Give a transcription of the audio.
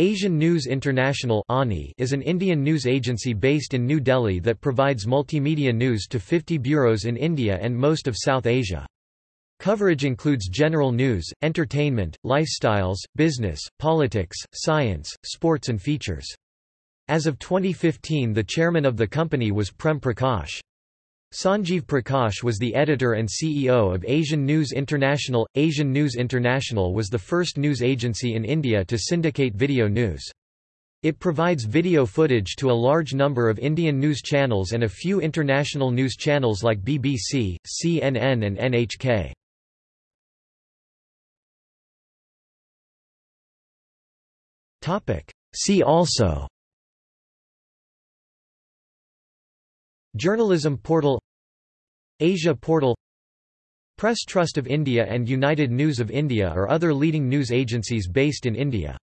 Asian News International is an Indian news agency based in New Delhi that provides multimedia news to 50 bureaus in India and most of South Asia. Coverage includes general news, entertainment, lifestyles, business, politics, science, sports and features. As of 2015 the chairman of the company was Prem Prakash. Sanjeev Prakash was the editor and CEO of Asian News International. Asian News International was the first news agency in India to syndicate video news. It provides video footage to a large number of Indian news channels and a few international news channels like BBC, CNN and NHK. See also Journalism portal Asia portal Press Trust of India and United News of India are other leading news agencies based in India.